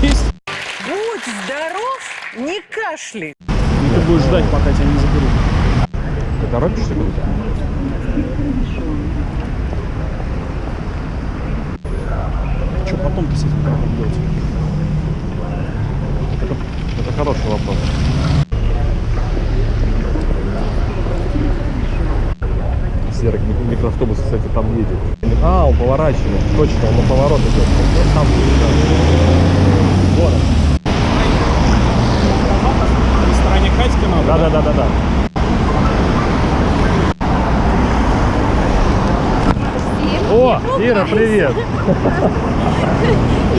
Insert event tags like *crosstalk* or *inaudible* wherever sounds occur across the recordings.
есть. Будь здоров, не кашляй. И ты будешь ждать, пока тебя не заберут. Ты торопишься куда-то? Что потом-то с этим делать? Это, это хороший вопрос. Серый мик- микроавтобус, кстати, там едет. А, он поворачивает. Точно, он на поворот идет. Он Там Город. На стороне Катька надо? Да, да, да, да, да. О, Ира, привет! *laughs*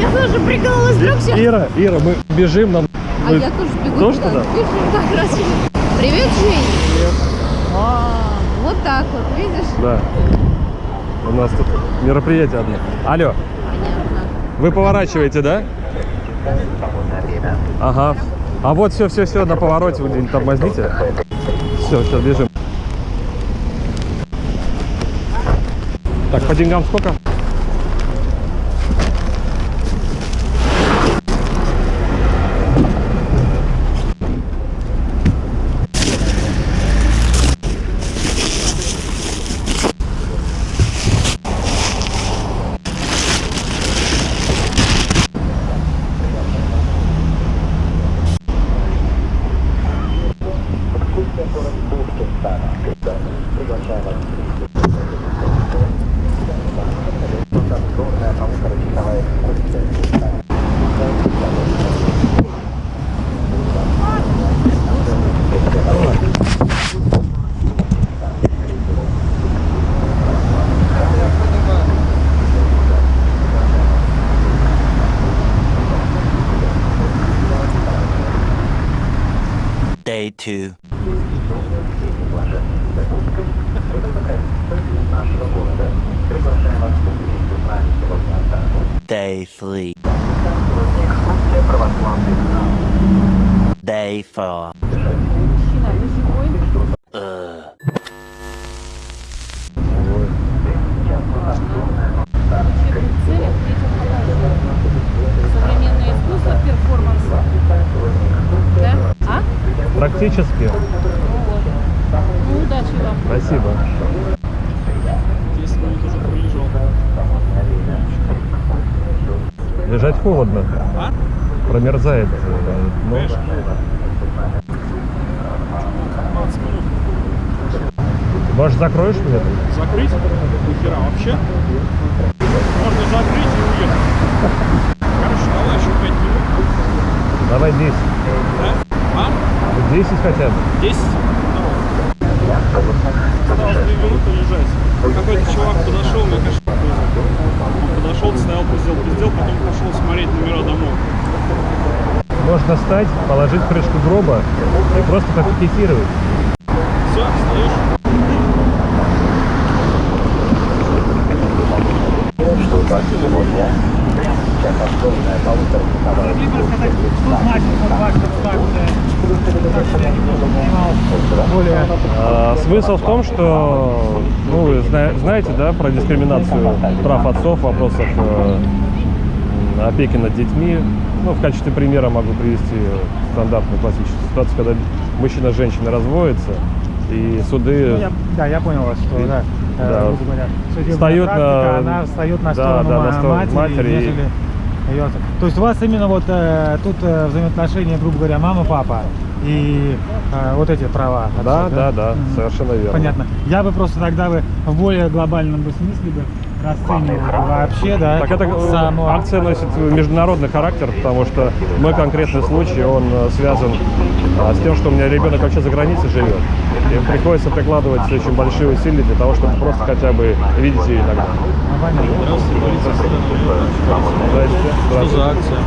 Я тоже прикололась, вдруг сейчас... Ира, Ира, мы бежим, нам... А мы- я тоже бегу Тоже туда. туда? Бежим как раз. Привет, Жень. Привет. Вот так вот, видишь? Да. У нас тут мероприятие одно. Алло, Понятно. вы поворачиваете, да? Ага. А вот все, все, все, на повороте вы где-нибудь тормозните. Все, сейчас бежим. Так, по деньгам сколько? Day two. Day three. Day four. Uh. Современное искусство, перформанс. Да? А? Практически. Ну, удачи вам. Спасибо. 10 минут уже пролежал. Лежать холодно. А? Промерзает. э, Конечно. 15 минут. может, закроешь тут? Закрыть? Нихера вообще? Можно закрыть и уехать. Короче, давай еще 5 минут. Давай 10. Да? А? 10 хотя бы. 10? Осталось 2 минуты лежать. Какой-то чувак подошел, мне кажется, он подошел, стоял, пиздел, пиздел, потом пошел смотреть номера домов. Можно встать, положить крышку гроба и просто пофиксировать. Все, стоишь. А, смысл в том, что, ну, вы зна- знаете, да, про дискриминацию прав отцов в вопросах э, опеки над детьми. Ну, в качестве примера могу привести стандартную классическую ситуацию, когда мужчина с женщиной разводятся, и суды... Ну, я- да, я понял вас, что, да, э, Да. говоря, Встают на- практика, она встает на да, сторону да, на сторону матери, матери и- нежели отца. То есть у вас именно вот э, тут э, взаимоотношения, грубо говоря, мама-папа и э, вот эти права. отцов, Да, да, да, Мгм. совершенно верно. Понятно. Я бы просто тогда бы в более глобальном бы смысле бы вообще, да, Так это э, само- акция носит международный характер, потому что мой конкретный случай, он э, связан а, с тем, что у меня ребенок вообще за границей живет. И приходится прикладывать очень большие усилия для того, чтобы просто хотя бы видеть ее иногда. Понятно. Здравствуйте, полиция Здрасте. Что за акция?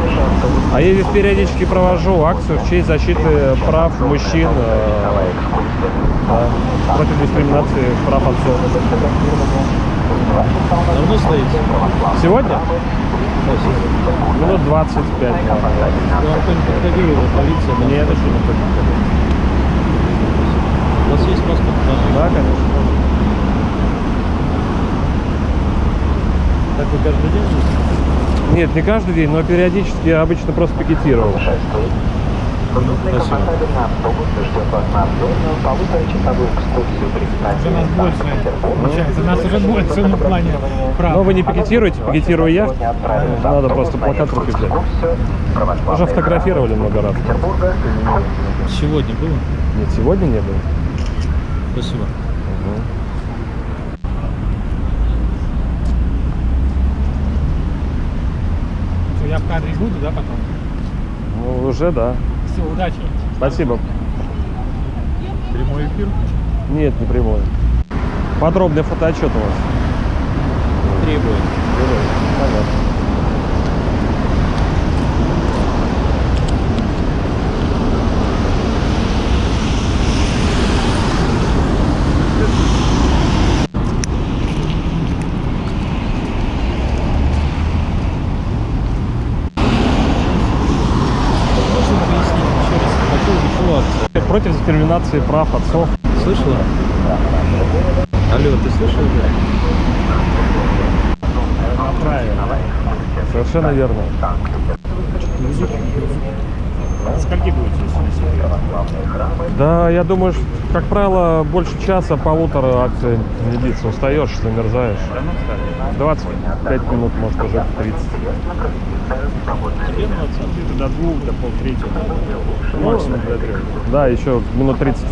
А я здесь периодически провожу акцию в честь защиты прав мужчин э, да, против дискриминации прав отцов. Давно стоите? Сегодня? Минут 25. наверное. Вам кто-нибудь подходил из полиции? Мне это что не подходит. У вас есть паспорт? Да, конечно. Как вы Нет, не каждый день, но периодически я обычно просто пикетировал. Больше получается. Нас уже больше на плане. Но вы не пикетируете, пикетирую я. Надо просто плакат в руки взять. Уже фотографировали много раз. Сегодня было? Нет, сегодня не было. Спасибо. Что, я в кадре буду, да, потом? Ну, уже да. Все, удачи. Спасибо. Прямой эфир Нет, не прямой. Подробный фотоотчет у вас. требует. Понятно. Можно объяснить еще раз, по поводу чего дискриминации прав отцов. Слышала? Алло, ты слышал? Правильно. Совершенно верно. Скольки будете, если? Да, я думаю, что, как правило, больше часа, полутора акция не длится. Устаешь, замерзаешь. 25 минут, может, уже 30. Где-то до двух, до полтретьего. Максимум до трех. Да, еще минут 30.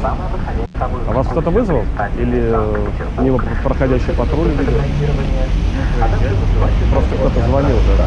А вас кто-то вызвал? Или э, мимо проходящий патруль видел? Просто кто-то звонил, да?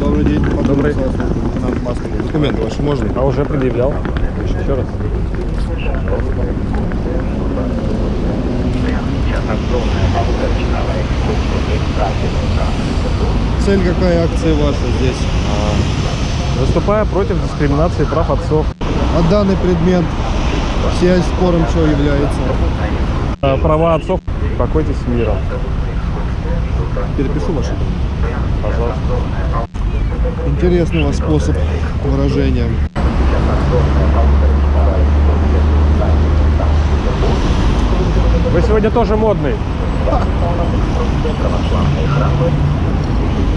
Добрый день. Добрый. Нам маску. Документы ваши можно? А уже предъявлял. Еще раз. Цель какая акция ваша здесь? Выступая против дискриминации прав отцов. А данный предмет связь спором что является? Э, Права отцов. Покойтесь с миром. Перепишу ваши. Пожалуйста. Вас способ выражения. Вы сегодня тоже модный.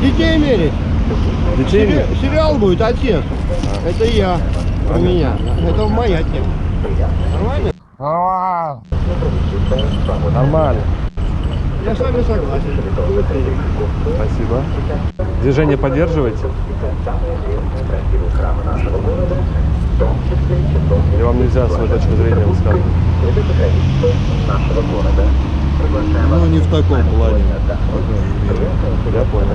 Детей мерить. Детей Сери- Сериал будет отец. Это я. У меня. Это моя тема. Нормально? Нормально. Я с вами согласен. Спасибо. Движение поддерживаете? Или вам нельзя свою точку зрения высказывать? Ну, не в таком плане. Я понял.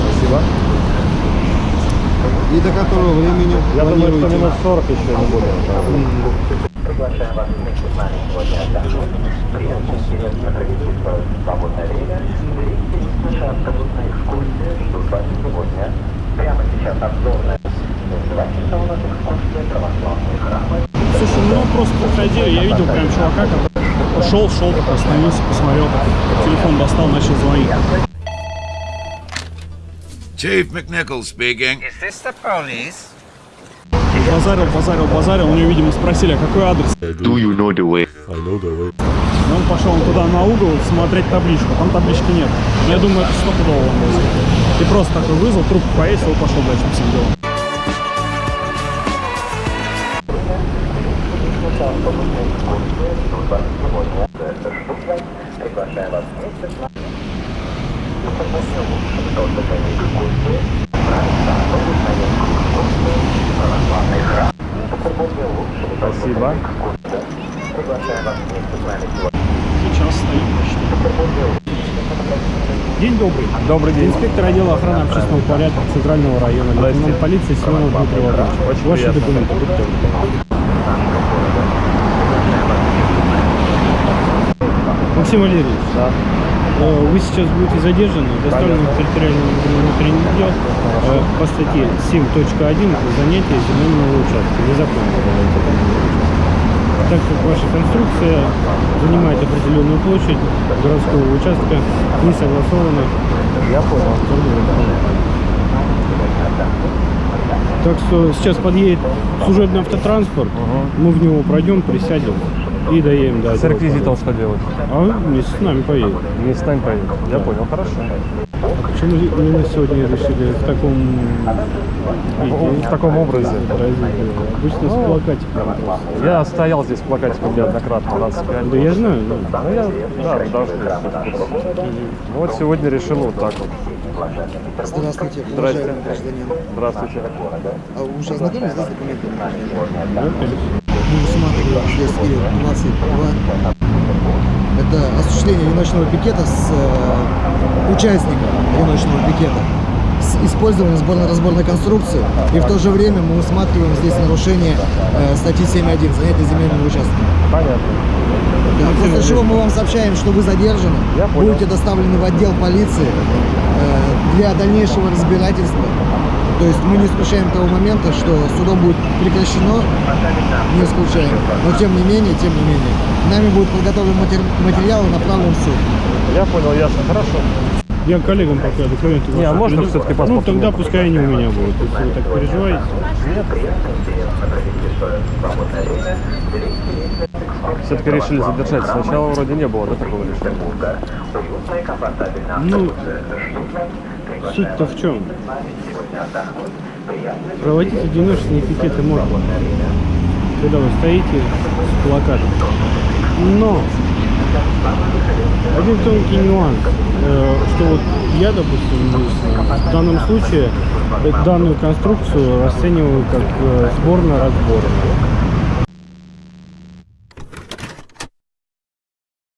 Спасибо. И до которого времени Я думаю, что минут 40 еще не будет. Слушай, ну просто проходили, я видел прям чувака, который шел, шел, так остановился, посмотрел, так, телефон достал, начал звонить. Chief McNichol speaking. Базарил, базарил, базарил, у него, видимо, спросили, а какой адрес? Do you know the way? Он пошел туда на угол смотреть табличку, там таблички нет. Я думаю, это стопудово он вызвал. И просто такой вызвал, трубку повесил и пошел дальше по всем делам. Спасибо. Сейчас стоит почти. День добрый. Добрый день. Инспектор отдела охраны общественного порядка Центрального района, лейтенант полиции Семенов Дмитрий. Очень Ваши приятно. документы. Максим Валерьевич, Да. Э, Вы сейчас будете задержаны, доставлены в территориальный внутренний отдел э, по статье 7.1 занятие земельного участка. Незаконно. Так как ваша конструкция занимает определенную площадь городского участка, не согласована. Я понял. Так что сейчас подъедет служебный автотранспорт, мы в него пройдем, присядем и доедем до С реквизитом что делать? А вместе с нами поедете. Не с нами поедет. Я понял, хорошо. Почему именно сегодня решили в таком виде? В таком образе. Обычно с плакатиком. Я стоял здесь с плакатиком неоднократно, 25. Да я знаю, да. Ну, я, да, должны. Ну, вот сегодня решил вот так вот. Здравствуйте, уважаемый гражданин. Здравствуйте. А вы уже ознакомились с документами? Да, конечно. Мы усматриваем здесь И-22. Это осуществление одиночного пикета с э, участником одиночного пикета с использованием сборно-разборной конструкции. И в то же время мы усматриваем здесь нарушение э, статьи 7.1 занятие земельного участка. Понятно. Да, после чего мы вам сообщаем, что вы задержаны, будете доставлены в отдел полиции э, для дальнейшего разбирательства. То есть мы не исключаем того момента, что судом будет прекращено, не исключаем. Но тем не менее, тем не менее, нами будет подготовлен матери- материал и направлен в суд. Я понял, ясно. Хорошо. Я коллегам пока документы Не, а можно приду. всё-таки Ну, тогда пускай они у меня будут, если вы так переживаете. Все-таки решили задержать. Сначала вроде не было, да, такого решения? Ну, суть-то в чем? Проводить одиночные пикеты можно, когда вы стоите с плакатом. Но один тонкий нюанс, э, что вот я, допустим, в данном случае э, данную конструкцию расцениваю как э, сборно-разборно.